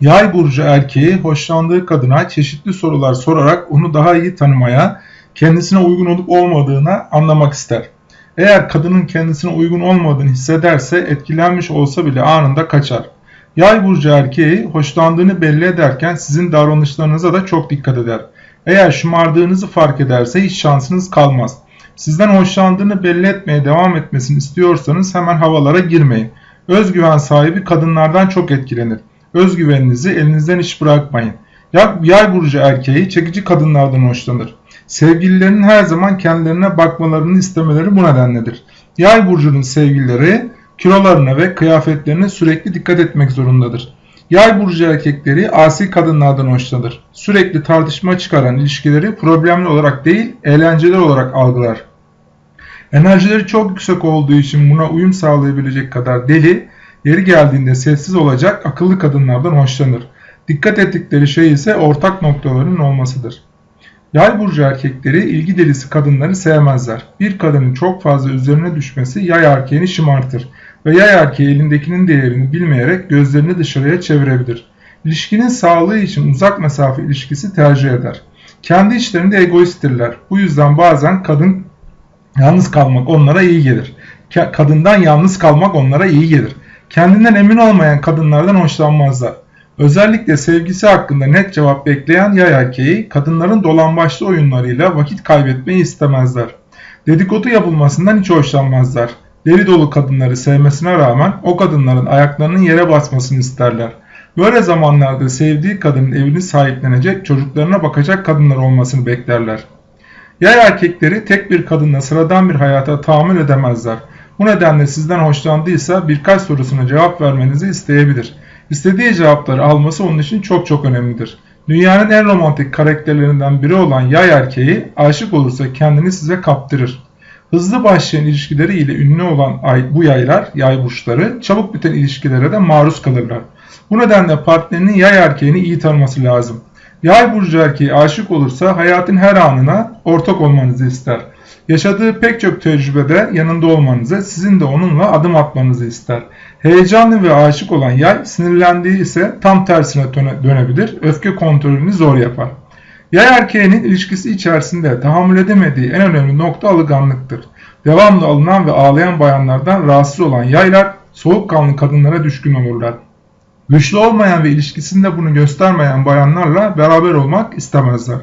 Yay burcu erkeği hoşlandığı kadına çeşitli sorular sorarak onu daha iyi tanımaya, kendisine uygun olup olmadığına anlamak ister. Eğer kadının kendisine uygun olmadığını hissederse etkilenmiş olsa bile anında kaçar. Yay burcu erkeği hoşlandığını belli ederken sizin davranışlarınıza da çok dikkat eder. Eğer şımardığınızı fark ederse hiç şansınız kalmaz. Sizden hoşlandığını belli etmeye devam etmesini istiyorsanız hemen havalara girmeyin. Özgüven sahibi kadınlardan çok etkilenir. Özgüveninizi elinizden hiç bırakmayın. Yay burcu erkeği çekici kadınlardan hoşlanır. Sevgililerinin her zaman kendilerine bakmalarını istemeleri bu nedenledir. Yay burcunun sevgilileri kilolarına ve kıyafetlerine sürekli dikkat etmek zorundadır. Yay burcu erkekleri asi kadınlardan hoşlanır. Sürekli tartışma çıkaran ilişkileri problemli olarak değil, eğlenceli olarak algılar. Enerjileri çok yüksek olduğu için buna uyum sağlayabilecek kadar deli, yeri geldiğinde sessiz olacak akıllı kadınlardan hoşlanır. Dikkat ettikleri şey ise ortak noktaların olmasıdır. Yay burcu erkekleri ilgi delisi kadınları sevmezler. Bir kadının çok fazla üzerine düşmesi yay erkeğini şımartır ve yay erkeği elindekinin değerini bilmeyerek gözlerini dışarıya çevirebilir. İlişkinin sağlığı için uzak mesafe ilişkisi tercih eder. Kendi içlerinde egoisttirler. Bu yüzden bazen kadın yalnız kalmak onlara iyi gelir. Kadından yalnız kalmak onlara iyi gelir. Kendinden emin olmayan kadınlardan hoşlanmazlar. Özellikle sevgisi hakkında net cevap bekleyen yay erkeği kadınların dolambaçlı oyunlarıyla vakit kaybetmeyi istemezler. Dedikodu yapılmasından hiç hoşlanmazlar. Deli dolu kadınları sevmesine rağmen o kadınların ayaklarının yere basmasını isterler. Böyle zamanlarda sevdiği kadının evini sahiplenecek, çocuklarına bakacak kadınlar olmasını beklerler. Yay erkekleri tek bir kadınla sıradan bir hayata tahammül edemezler. Bu nedenle sizden hoşlandıysa birkaç sorusuna cevap vermenizi isteyebilir. İstediği cevapları alması onun için çok çok önemlidir. Dünyanın en romantik karakterlerinden biri olan yay erkeği aşık olursa kendini size kaptırır. Hızlı başlayan ilişkileriyle ünlü olan bu yaylar, yay burçları çabuk biten ilişkilere de maruz kalırlar. Bu nedenle partnerinin yay erkeğini iyi tanıması lazım. Yay burcu erkeği aşık olursa hayatın her anına ortak olmanızı ister. Yaşadığı pek çok tecrübede yanında olmanızı, sizin de onunla adım atmanızı ister. Heyecanlı ve aşık olan yay sinirlendiği ise tam tersine dönebilir, öfke kontrolünü zor yapar. Yay erkeğinin ilişkisi içerisinde tahammül edemediği en önemli nokta alınganlıktır. Devamlı alınan ve ağlayan bayanlardan rahatsız olan yaylar soğukkanlı kadınlara düşkün olurlar. Güçlü olmayan ve ilişkisinde bunu göstermeyen bayanlarla beraber olmak istemezler.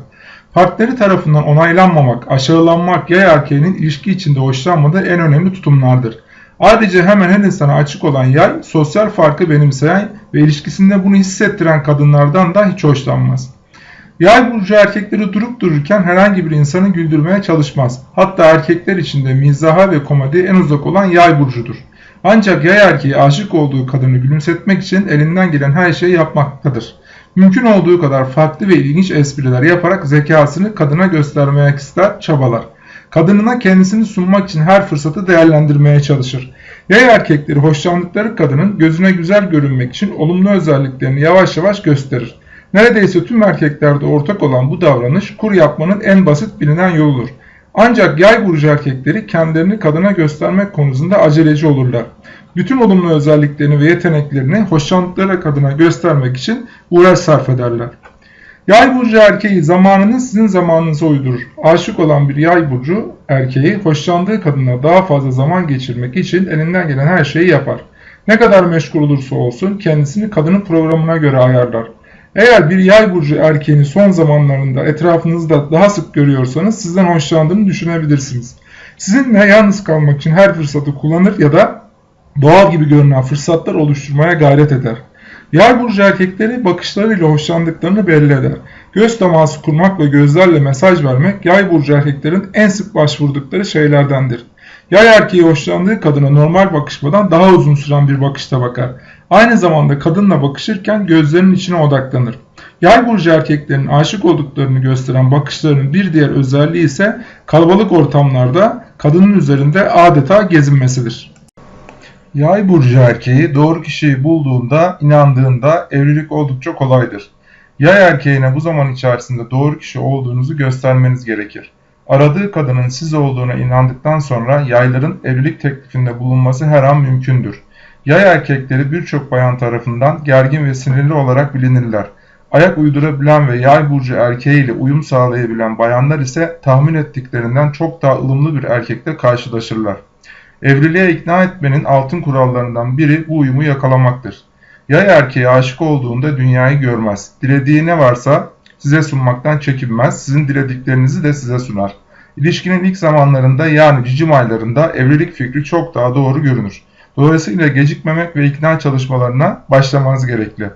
Partneri tarafından onaylanmamak, aşağılanmak yay erkeğinin ilişki içinde hoşlanmadığı en önemli tutumlardır. Ayrıca hemen her insana açık olan yay, sosyal farkı benimseyen ve ilişkisinde bunu hissettiren kadınlardan da hiç hoşlanmaz. Yay burcu erkekleri durup dururken herhangi bir insanı güldürmeye çalışmaz. Hatta erkekler içinde mizaha ve komedi en uzak olan yay burcudur. Ancak yay erkeği aşık olduğu kadını gülümsetmek için elinden gelen her şeyi yapmaktadır. Mümkün olduğu kadar farklı ve ilginç espriler yaparak zekasını kadına göstermeye ister, çabalar. Kadınına kendisini sunmak için her fırsatı değerlendirmeye çalışır. Yay erkekleri hoşlandıkları kadının gözüne güzel görünmek için olumlu özelliklerini yavaş yavaş gösterir. Neredeyse tüm erkeklerde ortak olan bu davranış kur yapmanın en basit bilinen yoludur. Ancak yay burcu erkekleri kendilerini kadına göstermek konusunda aceleci olurlar. Bütün olumlu özelliklerini ve yeteneklerini hoşlandıkları kadına göstermek için uğraş sarf ederler. Yay burcu erkeği zamanını sizin zamanınıza uydurur. Aşık olan bir yay burcu erkeği hoşlandığı kadına daha fazla zaman geçirmek için elinden gelen her şeyi yapar. Ne kadar meşgul olursa olsun kendisini kadının programına göre ayarlar. Eğer bir yay burcu erkeğini son zamanlarında etrafınızda daha sık görüyorsanız sizden hoşlandığını düşünebilirsiniz. Sizinle yalnız kalmak için her fırsatı kullanır ya da doğal gibi görünen fırsatlar oluşturmaya gayret eder. Yay burcu erkekleri bakışlarıyla hoşlandıklarını belli eder. Göz teması kurmak ve gözlerle mesaj vermek yay burcu erkeklerin en sık başvurdukları şeylerdendir. Yay erkeği hoşlandığı kadına normal bakışmadan daha uzun süren bir bakışta bakar. Aynı zamanda kadınla bakışırken gözlerinin içine odaklanır. Yay burcu erkeklerin aşık olduklarını gösteren bakışlarının bir diğer özelliği ise kalabalık ortamlarda kadının üzerinde adeta gezinmesidir. Yay burcu erkeği doğru kişiyi bulduğunda, inandığında evlilik oldukça kolaydır. Yay erkeğine bu zaman içerisinde doğru kişi olduğunuzu göstermeniz gerekir. Aradığı kadının siz olduğuna inandıktan sonra yayların evlilik teklifinde bulunması her an mümkündür. Yay erkekleri birçok bayan tarafından gergin ve sinirli olarak bilinirler. Ayak uydurabilen ve yay burcu erkeğiyle uyum sağlayabilen bayanlar ise tahmin ettiklerinden çok daha ılımlı bir erkekle karşılaşırlar. Evliliğe ikna etmenin altın kurallarından biri bu uyumu yakalamaktır. Yay erkeğe aşık olduğunda dünyayı görmez. Dilediği ne varsa size sunmaktan çekinmez, sizin dilediklerinizi de size sunar. İlişkinin ilk zamanlarında yani cicim aylarında evlilik fikri çok daha doğru görünür. Dolayısıyla gecikmemek ve ikna çalışmalarına başlamanız gerekli.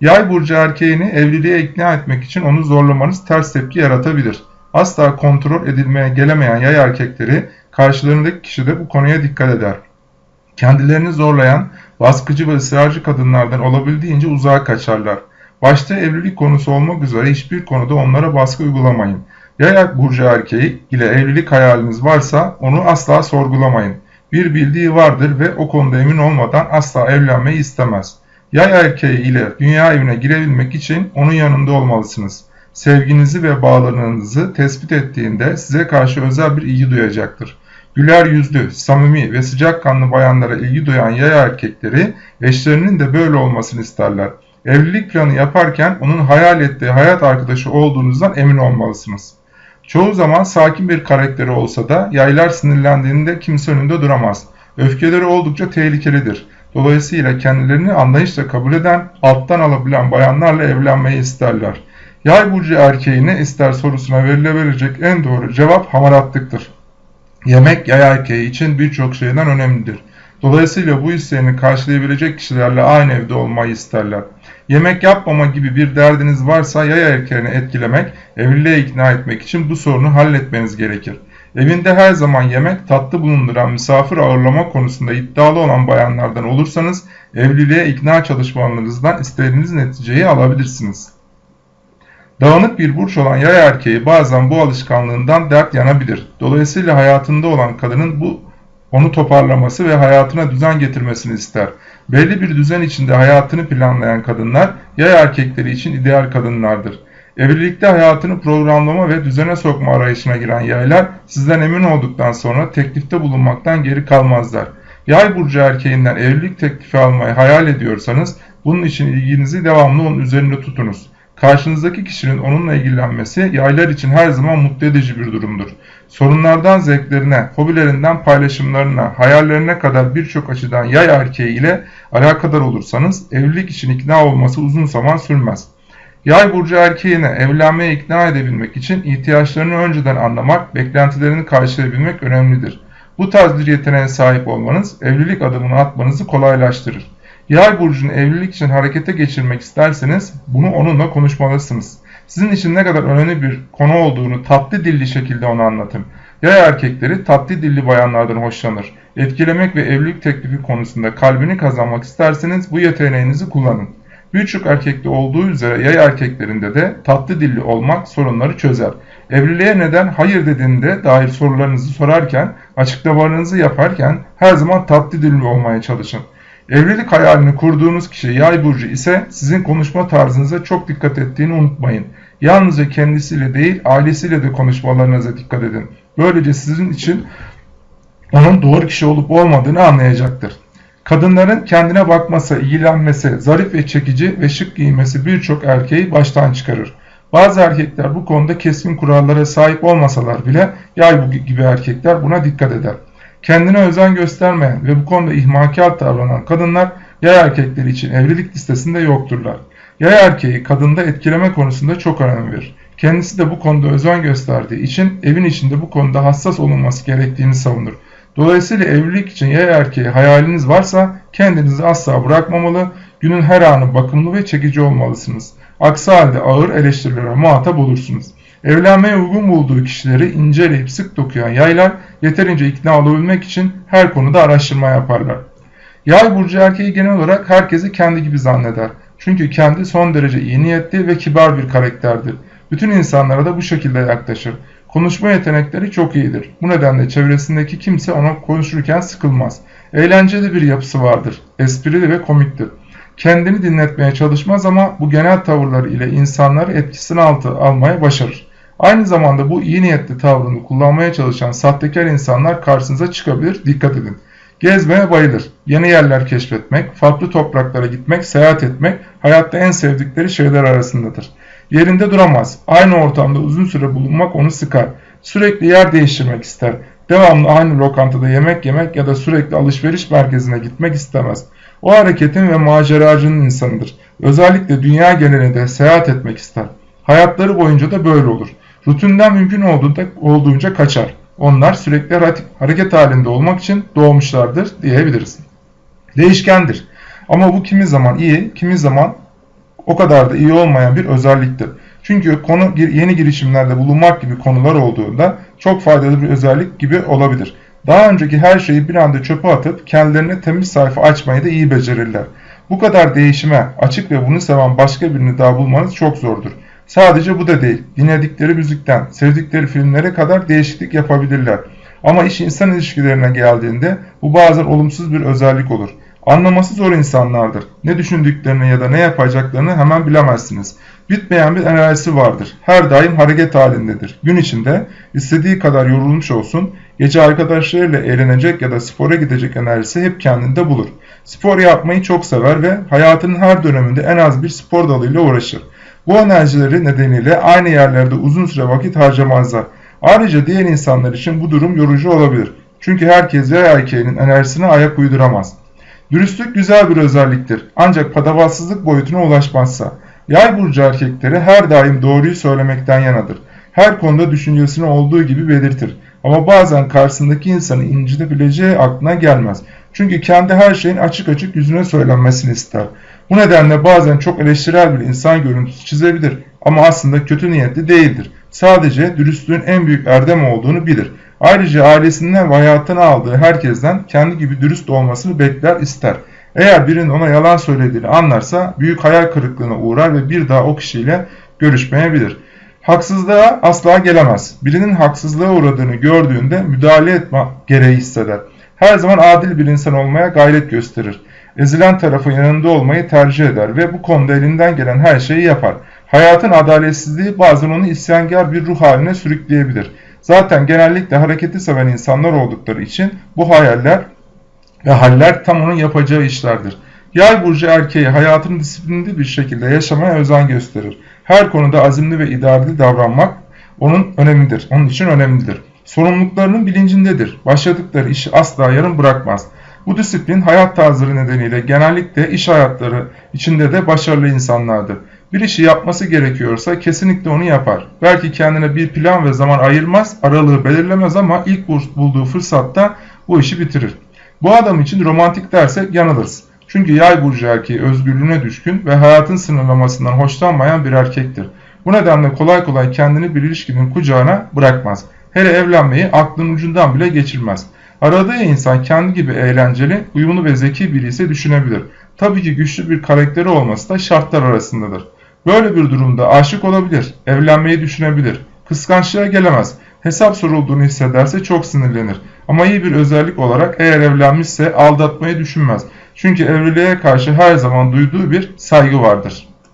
Yay burcu erkeğini evliliğe ikna etmek için onu zorlamanız ters tepki yaratabilir. Asla kontrol edilmeye gelemeyen yay erkekleri karşılarındaki kişi de bu konuya dikkat eder. Kendilerini zorlayan, baskıcı ve ısrarcı kadınlardan olabildiğince uzağa kaçarlar. Başta evlilik konusu olmak üzere hiçbir konuda onlara baskı uygulamayın. Yay burcu erkeği ile evlilik hayaliniz varsa onu asla sorgulamayın. Bir bildiği vardır ve o konuda emin olmadan asla evlenmeyi istemez. Yay erkeği ile dünya evine girebilmek için onun yanında olmalısınız. Sevginizi ve bağlarınızı tespit ettiğinde size karşı özel bir ilgi duyacaktır. Güler yüzlü, samimi ve sıcakkanlı bayanlara ilgi duyan yay erkekleri eşlerinin de böyle olmasını isterler. Evlilik planı yaparken onun hayal ettiği hayat arkadaşı olduğunuzdan emin olmalısınız. Çoğu zaman sakin bir karakteri olsa da yaylar sinirlendiğinde kimse önünde duramaz. Öfkeleri oldukça tehlikelidir. Dolayısıyla kendilerini anlayışla kabul eden, alttan alabilen bayanlarla evlenmeyi isterler. Yay burcu erkeğine ister sorusuna verilebilecek en doğru cevap hamaratlıktır. Yemek yay erkeği için birçok şeyden önemlidir. Dolayısıyla bu isteğini karşılayabilecek kişilerle aynı evde olmayı isterler. Yemek yapmama gibi bir derdiniz varsa yay erkeğini etkilemek, evliliğe ikna etmek için bu sorunu halletmeniz gerekir. Evinde her zaman yemek, tatlı bulunduran misafir ağırlama konusunda iddialı olan bayanlardan olursanız evliliğe ikna çalışmalarınızdan istediğiniz neticeyi alabilirsiniz. Dağınık bir burç olan yay erkeği bazen bu alışkanlığından dert yanabilir. Dolayısıyla hayatında olan kadının bu onu toparlaması ve hayatına düzen getirmesini ister. Belli bir düzen içinde hayatını planlayan kadınlar yay erkekleri için ideal kadınlardır. Evlilikte hayatını programlama ve düzene sokma arayışına giren yaylar sizden emin olduktan sonra teklifte bulunmaktan geri kalmazlar. Yay burcu erkeğinden evlilik teklifi almayı hayal ediyorsanız bunun için ilginizi devamlı onun üzerinde tutunuz. Karşınızdaki kişinin onunla ilgilenmesi yaylar için her zaman mutlu edici bir durumdur. Sorunlardan zevklerine, hobilerinden paylaşımlarına, hayallerine kadar birçok açıdan yay erkeği ile alakadar olursanız evlilik için ikna olması uzun zaman sürmez. Yay burcu erkeğine evlenmeye ikna edebilmek için ihtiyaçlarını önceden anlamak, beklentilerini karşılayabilmek önemlidir. Bu tarz bir yeteneğe sahip olmanız evlilik adımını atmanızı kolaylaştırır. Yay burcunu evlilik için harekete geçirmek isterseniz bunu onunla konuşmalısınız. Sizin için ne kadar önemli bir konu olduğunu tatlı dilli şekilde ona anlatın. Yay erkekleri tatlı dilli bayanlardan hoşlanır. Etkilemek ve evlilik teklifi konusunda kalbini kazanmak isterseniz bu yeteneğinizi kullanın. Birçok erkekte olduğu üzere yay erkeklerinde de tatlı dilli olmak sorunları çözer. Evliliğe neden hayır dediğinde dair sorularınızı sorarken, açıklamalarınızı yaparken her zaman tatlı dilli olmaya çalışın. Evlilik hayalini kurduğunuz kişi yay burcu ise sizin konuşma tarzınıza çok dikkat ettiğini unutmayın. Yalnızca kendisiyle değil ailesiyle de konuşmalarınıza dikkat edin. Böylece sizin için onun doğru kişi olup olmadığını anlayacaktır. Kadınların kendine bakması, ilgilenmesi, zarif ve çekici ve şık giymesi birçok erkeği baştan çıkarır. Bazı erkekler bu konuda keskin kurallara sahip olmasalar bile yay gibi erkekler buna dikkat eder. Kendine özen göstermeyen ve bu konuda ihmalkar davranan kadınlar yay erkekleri için evlilik listesinde yokturlar. Yay erkeği kadında etkileme konusunda çok önem verir. Kendisi de bu konuda özen gösterdiği için evin içinde bu konuda hassas olunması gerektiğini savunur. Dolayısıyla evlilik için yay erkeği hayaliniz varsa kendinizi asla bırakmamalı, günün her anı bakımlı ve çekici olmalısınız. Aksi halde ağır eleştirilere muhatap olursunuz. Evlenmeye uygun bulduğu kişileri inceleyip sık dokuyan yaylar yeterince ikna olabilmek için her konuda araştırma yaparlar. Yay burcu erkeği genel olarak herkesi kendi gibi zanneder. Çünkü kendi son derece iyi niyetli ve kibar bir karakterdir. Bütün insanlara da bu şekilde yaklaşır. Konuşma yetenekleri çok iyidir. Bu nedenle çevresindeki kimse ona konuşurken sıkılmaz. Eğlenceli bir yapısı vardır. Esprili ve komiktir. Kendini dinletmeye çalışmaz ama bu genel tavırları ile insanları etkisine altı almaya başarır. Aynı zamanda bu iyi niyetli tavrını kullanmaya çalışan sahtekar insanlar karşınıza çıkabilir. Dikkat edin. Gezmeye bayılır. Yeni yerler keşfetmek, farklı topraklara gitmek, seyahat etmek hayatta en sevdikleri şeyler arasındadır. Yerinde duramaz. Aynı ortamda uzun süre bulunmak onu sıkar. Sürekli yer değiştirmek ister. Devamlı aynı lokantada yemek yemek ya da sürekli alışveriş merkezine gitmek istemez. O hareketin ve maceracının insanıdır. Özellikle dünya genelinde seyahat etmek ister. Hayatları boyunca da böyle olur. Rutinden mümkün olduğunca kaçar. Onlar sürekli hareket halinde olmak için doğmuşlardır diyebiliriz. Değişkendir. Ama bu kimi zaman iyi, kimi zaman o kadar da iyi olmayan bir özelliktir. Çünkü konu yeni girişimlerde bulunmak gibi konular olduğunda çok faydalı bir özellik gibi olabilir. Daha önceki her şeyi bir anda çöpe atıp kendilerine temiz sayfa açmayı da iyi becerirler. Bu kadar değişime açık ve bunu seven başka birini daha bulmanız çok zordur. Sadece bu da değil, dinledikleri müzikten, sevdikleri filmlere kadar değişiklik yapabilirler. Ama iş insan ilişkilerine geldiğinde bu bazen olumsuz bir özellik olur. Anlaması zor insanlardır. Ne düşündüklerini ya da ne yapacaklarını hemen bilemezsiniz. Bitmeyen bir enerjisi vardır. Her daim hareket halindedir. Gün içinde istediği kadar yorulmuş olsun, gece arkadaşlarıyla eğlenecek ya da spora gidecek enerjisi hep kendinde bulur. Spor yapmayı çok sever ve hayatının her döneminde en az bir spor dalıyla uğraşır. Bu enerjileri nedeniyle aynı yerlerde uzun süre vakit harcamazlar. Ayrıca diğer insanlar için bu durum yorucu olabilir. Çünkü herkes yay erkeğinin enerjisine ayak uyduramaz. Dürüstlük güzel bir özelliktir. Ancak patavatsızlık boyutuna ulaşmazsa. Yay burcu erkekleri her daim doğruyu söylemekten yanadır. Her konuda düşüncesini olduğu gibi belirtir. Ama bazen karşısındaki insanı incitebileceği aklına gelmez. Çünkü kendi her şeyin açık açık yüzüne söylenmesini ister. Bu nedenle bazen çok eleştirel bir insan görüntüsü çizebilir ama aslında kötü niyetli değildir. Sadece dürüstlüğün en büyük erdem olduğunu bilir. Ayrıca ailesinden ve hayatına aldığı herkesten kendi gibi dürüst olmasını bekler ister. Eğer birinin ona yalan söylediğini anlarsa büyük hayal kırıklığına uğrar ve bir daha o kişiyle görüşmeyebilir. Haksızlığa asla gelemez. Birinin haksızlığa uğradığını gördüğünde müdahale etme gereği hisseder. Her zaman adil bir insan olmaya gayret gösterir. Ezilen tarafın yanında olmayı tercih eder ve bu konuda elinden gelen her şeyi yapar. Hayatın adaletsizliği bazen onu isyankar bir ruh haline sürükleyebilir. Zaten genellikle hareketi seven insanlar oldukları için bu hayaller ve haller tam onun yapacağı işlerdir. Yay burcu erkeği hayatını disiplinli bir şekilde yaşamaya özen gösterir. Her konuda azimli ve idareli davranmak onun önemlidir. Onun için önemlidir. Sorumluluklarının bilincindedir. Başladıkları işi asla yarım bırakmaz. Bu disiplin hayat tarzları nedeniyle genellikle iş hayatları içinde de başarılı insanlardır. Bir işi yapması gerekiyorsa kesinlikle onu yapar. Belki kendine bir plan ve zaman ayırmaz, aralığı belirlemez ama ilk bulduğu fırsatta bu işi bitirir. Bu adam için romantik dersek yanılırız. Çünkü yay burcu erkeği özgürlüğüne düşkün ve hayatın sınırlamasından hoşlanmayan bir erkektir. Bu nedenle kolay kolay kendini bir ilişkinin kucağına bırakmaz. Hele evlenmeyi aklın ucundan bile geçirmez. Aradığı insan kendi gibi eğlenceli, uyumlu ve zeki biri ise düşünebilir. Tabii ki güçlü bir karakteri olması da şartlar arasındadır. Böyle bir durumda aşık olabilir, evlenmeyi düşünebilir, kıskançlığa gelemez, hesap sorulduğunu hissederse çok sinirlenir. Ama iyi bir özellik olarak eğer evlenmişse aldatmayı düşünmez. Çünkü evliliğe karşı her zaman duyduğu bir saygı vardır.